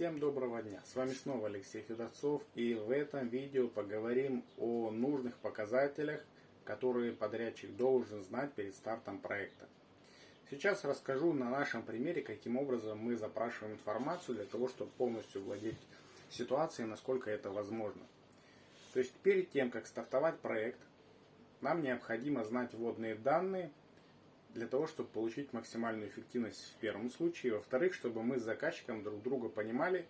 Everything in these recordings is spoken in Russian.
Всем доброго дня! С вами снова Алексей Федорцов и в этом видео поговорим о нужных показателях, которые подрядчик должен знать перед стартом проекта. Сейчас расскажу на нашем примере, каким образом мы запрашиваем информацию для того, чтобы полностью владеть ситуацией, насколько это возможно. То есть перед тем, как стартовать проект, нам необходимо знать вводные данные для того, чтобы получить максимальную эффективность в первом случае. Во-вторых, чтобы мы с заказчиком друг друга понимали,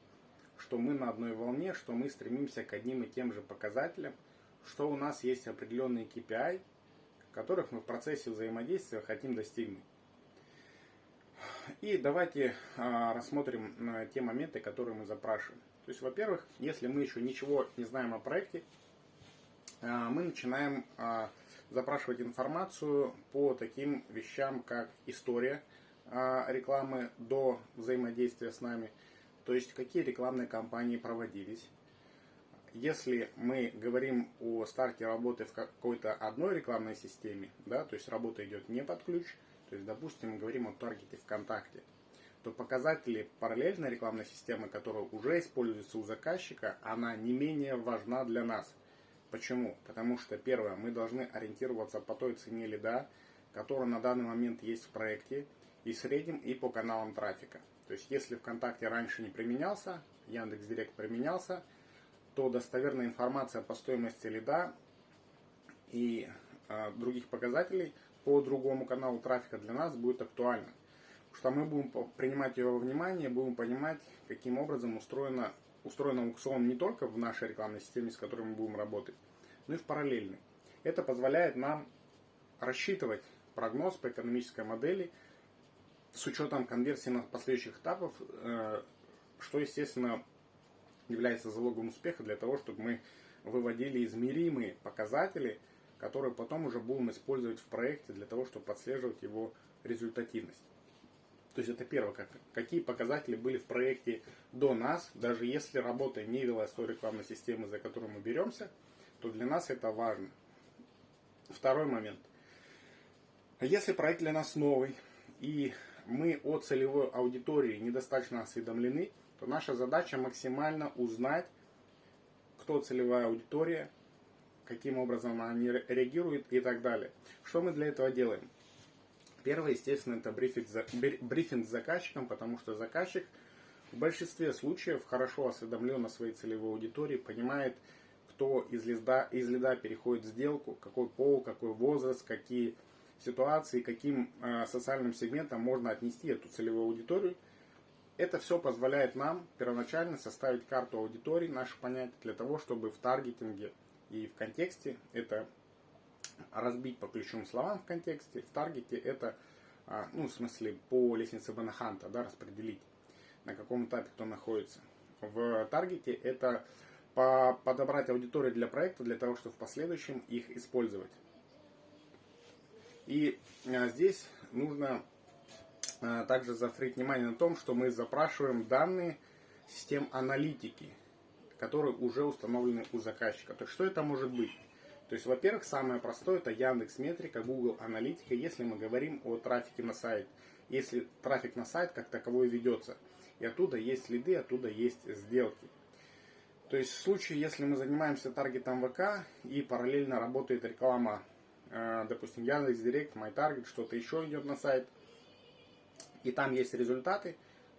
что мы на одной волне, что мы стремимся к одним и тем же показателям, что у нас есть определенные KPI, которых мы в процессе взаимодействия хотим достигнуть. И давайте а, рассмотрим а, те моменты, которые мы запрашиваем. То есть, во-первых, если мы еще ничего не знаем о проекте, а, мы начинаем запрашивать информацию по таким вещам, как история а, рекламы до взаимодействия с нами, то есть какие рекламные кампании проводились. Если мы говорим о старте работы в какой-то одной рекламной системе, да, то есть работа идет не под ключ, то есть, допустим, мы говорим о таргете ВКонтакте, то показатели параллельной рекламной системы, которая уже используется у заказчика, она не менее важна для нас. Почему? Потому что, первое, мы должны ориентироваться по той цене лида, которая на данный момент есть в проекте, и средним, и по каналам трафика. То есть, если ВКонтакте раньше не применялся, Яндекс.Директ применялся, то достоверная информация по стоимости лида и э, других показателей по другому каналу трафика для нас будет актуальна. Потому что мы будем принимать ее во внимание, будем понимать, каким образом устроена устроен аукцион не только в нашей рекламной системе, с которой мы будем работать, но и в параллельной. Это позволяет нам рассчитывать прогноз по экономической модели с учетом конверсии на последующих этапов, э, что, естественно, является залогом успеха для того, чтобы мы выводили измеримые показатели, которые потом уже будем использовать в проекте для того, чтобы подслеживать его результативность. То есть это первое, как, какие показатели были в проекте до нас, даже если работа не велась той рекламной системы, за которую мы беремся, то для нас это важно. Второй момент. Если проект для нас новый, и мы о целевой аудитории недостаточно осведомлены, то наша задача максимально узнать, кто целевая аудитория, каким образом они реагируют и так далее. Что мы для этого делаем? Первое, естественно, это брифинг, брифинг с заказчиком, потому что заказчик в большинстве случаев хорошо осведомлен о своей целевой аудитории, понимает, кто из лида, из лида переходит в сделку, какой пол, какой возраст, какие ситуации, каким э, социальным сегментам можно отнести эту целевую аудиторию. Это все позволяет нам первоначально составить карту аудитории, наше понятие, для того, чтобы в таргетинге и в контексте это разбить по ключевым словам в контексте. В таргете это, а, ну, в смысле, по лестнице Банаханта, да, распределить, на каком этапе кто находится. В таргете это по, подобрать аудиторию для проекта, для того, чтобы в последующем их использовать. И а, здесь нужно а, также заострить внимание на том, что мы запрашиваем данные систем аналитики, которые уже установлены у заказчика. То есть, что это может быть? То есть, во-первых, самое простое это Яндекс Метрика, Google Аналитика, если мы говорим о трафике на сайт. Если трафик на сайт как таковой ведется. И оттуда есть следы, оттуда есть сделки. То есть в случае, если мы занимаемся таргетом ВК и параллельно работает реклама, э, допустим, Яндекс Директ, MyTarget, что-то еще идет на сайт, и там есть результаты,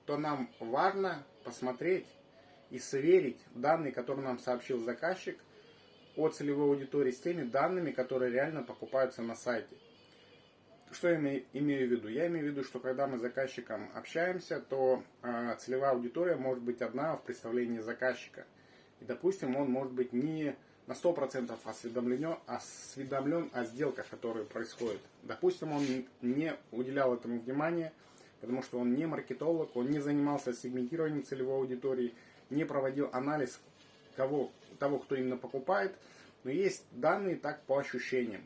то нам важно посмотреть и сверить данные, которые нам сообщил заказчик – о целевой аудитории с теми данными, которые реально покупаются на сайте. Что я имею в виду? Я имею в виду, что когда мы с заказчиком общаемся, то э, целевая аудитория может быть одна в представлении заказчика. И, допустим, он может быть не на 100% осведомлен, осведомлен о сделках, которые происходят. Допустим, он не уделял этому внимания, потому что он не маркетолог, он не занимался сегментированием целевой аудитории, не проводил анализ кого, того, кто именно покупает, но есть данные так по ощущениям.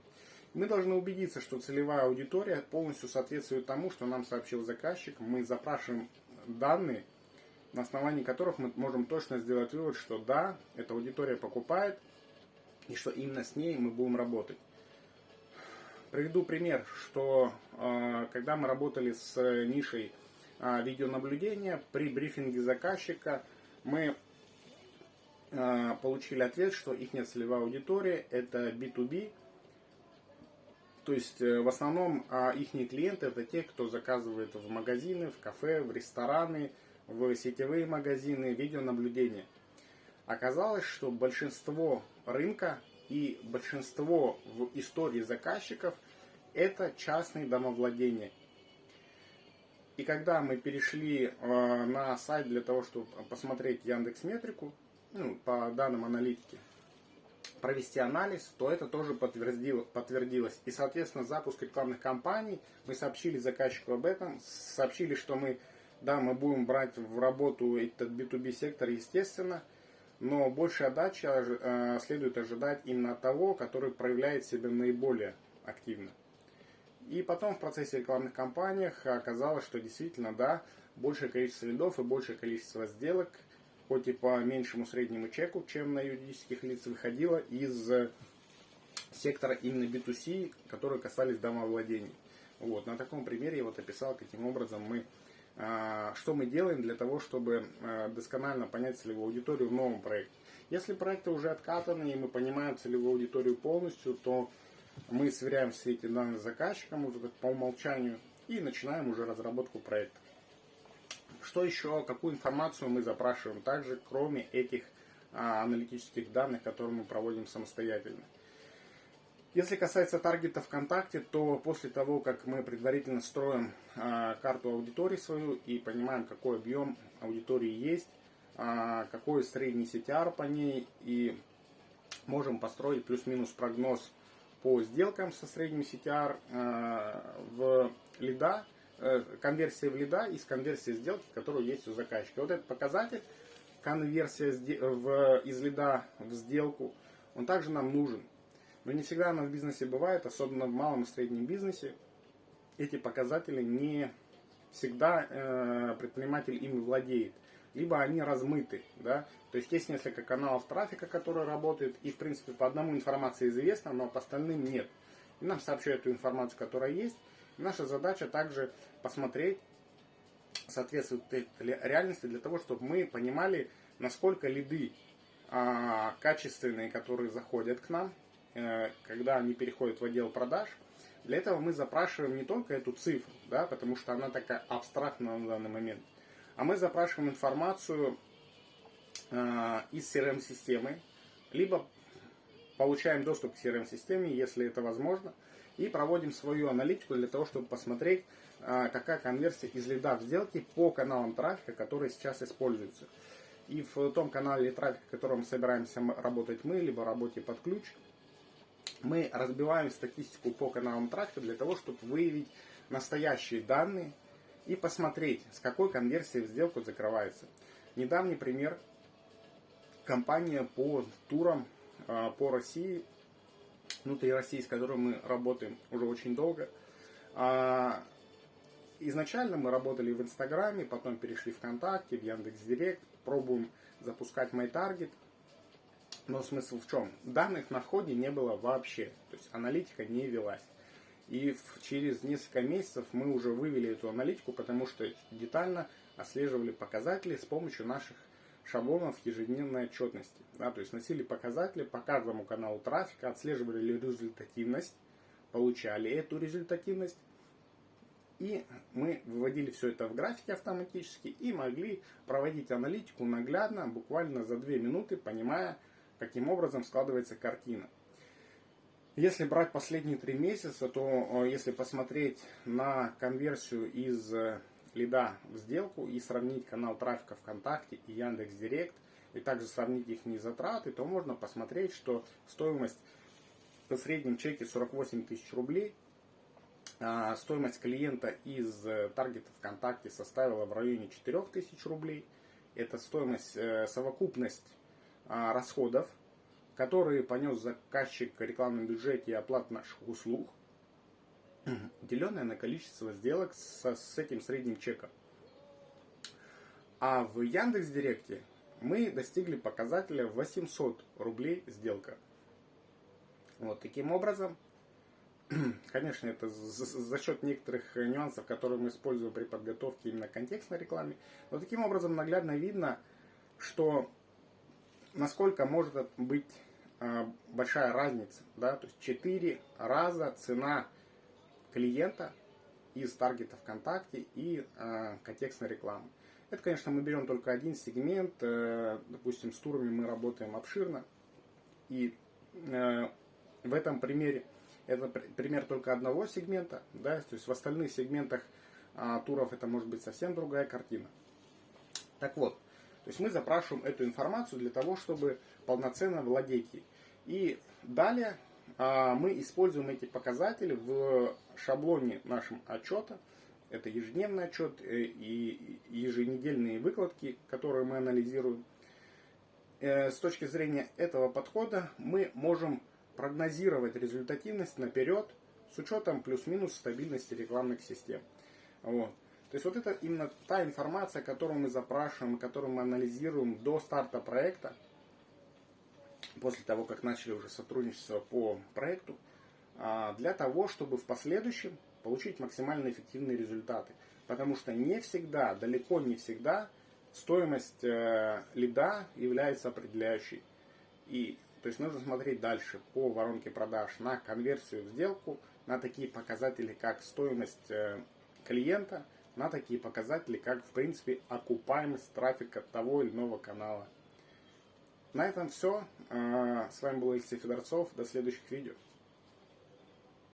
Мы должны убедиться, что целевая аудитория полностью соответствует тому, что нам сообщил заказчик. Мы запрашиваем данные, на основании которых мы можем точно сделать вывод, что да, эта аудитория покупает, и что именно с ней мы будем работать. Приведу пример, что э, когда мы работали с нишей э, видеонаблюдения, при брифинге заказчика – мы получили ответ, что их целевая аудитория это B2B, то есть э, в основном а их клиенты это те, кто заказывает в магазины, в кафе, в рестораны, в сетевые магазины, видеонаблюдение. Оказалось, что большинство рынка и большинство в истории заказчиков это частные домовладения. И когда мы перешли э, на сайт для того, чтобы посмотреть Яндекс Метрику, ну, по данным аналитики, провести анализ, то это тоже подтвердило, подтвердилось. И, соответственно, запуск рекламных кампаний, мы сообщили заказчику об этом, сообщили, что мы, да, мы будем брать в работу этот B2B сектор, естественно, но большая отдача э, следует ожидать именно от того, который проявляет себя наиболее активно. И потом в процессе рекламных кампаний оказалось, что действительно, да, большее количество лидов и большее количество сделок, хоть и по меньшему среднему чеку, чем на юридических лиц, выходило из сектора именно B2C, которые касались домовладений. Вот, на таком примере я вот описал, каким образом мы а, что мы делаем для того, чтобы а, досконально понять целевую аудиторию в новом проекте. Если проекты уже откатаны и мы понимаем целевую аудиторию полностью, то мы сверяем все эти данные с заказчиком по умолчанию и начинаем уже разработку проекта. Что еще, какую информацию мы запрашиваем также, кроме этих а, аналитических данных, которые мы проводим самостоятельно. Если касается таргета ВКонтакте, то после того, как мы предварительно строим а, карту аудитории свою и понимаем, какой объем аудитории есть, а, какой средний CTR по ней, и можем построить плюс-минус прогноз по сделкам со средним CTR а, в лида, э, конверсия в лида из конверсии сделки, которая есть у заказчика. Вот этот показатель, конверсия в, из лида в сделку, он также нам нужен. Но не всегда она в бизнесе бывает, особенно в малом и среднем бизнесе. Эти показатели не всегда э, предприниматель ими владеет. Либо они размыты. Да? То есть есть несколько каналов трафика, которые работают, и в принципе по одному информация известна, но по остальным нет. И нам сообщают эту информацию, которая есть. Наша задача также посмотреть, соответствует реальности, для того, чтобы мы понимали, насколько лиды а, качественные, которые заходят к нам, Э, когда они переходят в отдел продаж, для этого мы запрашиваем не только эту цифру, да, потому что она такая абстрактная на данный момент, а мы запрашиваем информацию э, из CRM-системы, либо получаем доступ к CRM-системе, если это возможно, и проводим свою аналитику для того, чтобы посмотреть, э, какая конверсия из лида в сделке по каналам трафика, которые сейчас используются. И в том канале трафика, в котором собираемся работать мы, либо работе под ключ – мы разбиваем статистику по каналам трафика для того, чтобы выявить настоящие данные и посмотреть, с какой конверсией в сделку закрывается. Недавний пример. Компания по турам а, по России, внутри России, с которой мы работаем уже очень долго. А, изначально мы работали в Инстаграме, потом перешли в ВКонтакте, в Яндекс.Директ, пробуем запускать MyTarget – но смысл в чем? Данных на входе не было вообще. То есть аналитика не велась. И через несколько месяцев мы уже вывели эту аналитику, потому что детально отслеживали показатели с помощью наших шаблонов ежедневной отчетности. Да, то есть носили показатели по каждому каналу трафика, отслеживали результативность, получали эту результативность. И мы выводили все это в графике автоматически и могли проводить аналитику наглядно, буквально за 2 минуты, понимая, каким образом складывается картина. Если брать последние три месяца, то э, если посмотреть на конверсию из э, лида в сделку и сравнить канал трафика ВКонтакте и Яндекс Директ, и также сравнить их затраты, то можно посмотреть, что стоимость по среднем чеке 48 тысяч рублей, а стоимость клиента из э, таргета ВКонтакте составила в районе 4 тысяч рублей. Это стоимость, совокупность а, расходов, которые понес заказчик в рекламном бюджете и оплат наших услуг, деленное на количество сделок со, с этим средним чеком. А в Яндекс Директе мы достигли показателя 800 рублей сделка. Вот таким образом, конечно, это за, за счет некоторых нюансов, которые мы используем при подготовке именно контекстной рекламе, но таким образом наглядно видно, что насколько может быть э, большая разница, да, то есть 4 раза цена клиента из таргета ВКонтакте и э, контекстной рекламы. Это, конечно, мы берем только один сегмент, э, допустим, с турами мы работаем обширно, и э, в этом примере это пример только одного сегмента, да, то есть в остальных сегментах э, туров это может быть совсем другая картина. Так вот, то есть мы запрашиваем эту информацию для того, чтобы полноценно владеть ей. И далее мы используем эти показатели в шаблоне нашем отчета. Это ежедневный отчет э, и еженедельные выкладки, которые мы анализируем. Э, с точки зрения этого подхода мы можем прогнозировать результативность наперед с учетом плюс-минус стабильности рекламных систем. Вот. То есть вот это именно та информация, которую мы запрашиваем, которую мы анализируем до старта проекта, после того, как начали уже сотрудничество по проекту, а, для того, чтобы в последующем получить максимально эффективные результаты. Потому что не всегда, далеко не всегда стоимость э, лида является определяющей. И то есть нужно смотреть дальше по воронке продаж на конверсию в сделку, на такие показатели, как стоимость э, клиента, на такие показатели, как, в принципе, окупаемость трафика того или иного канала. На этом все. А, с вами был Алексей Федорцов. До следующих видео.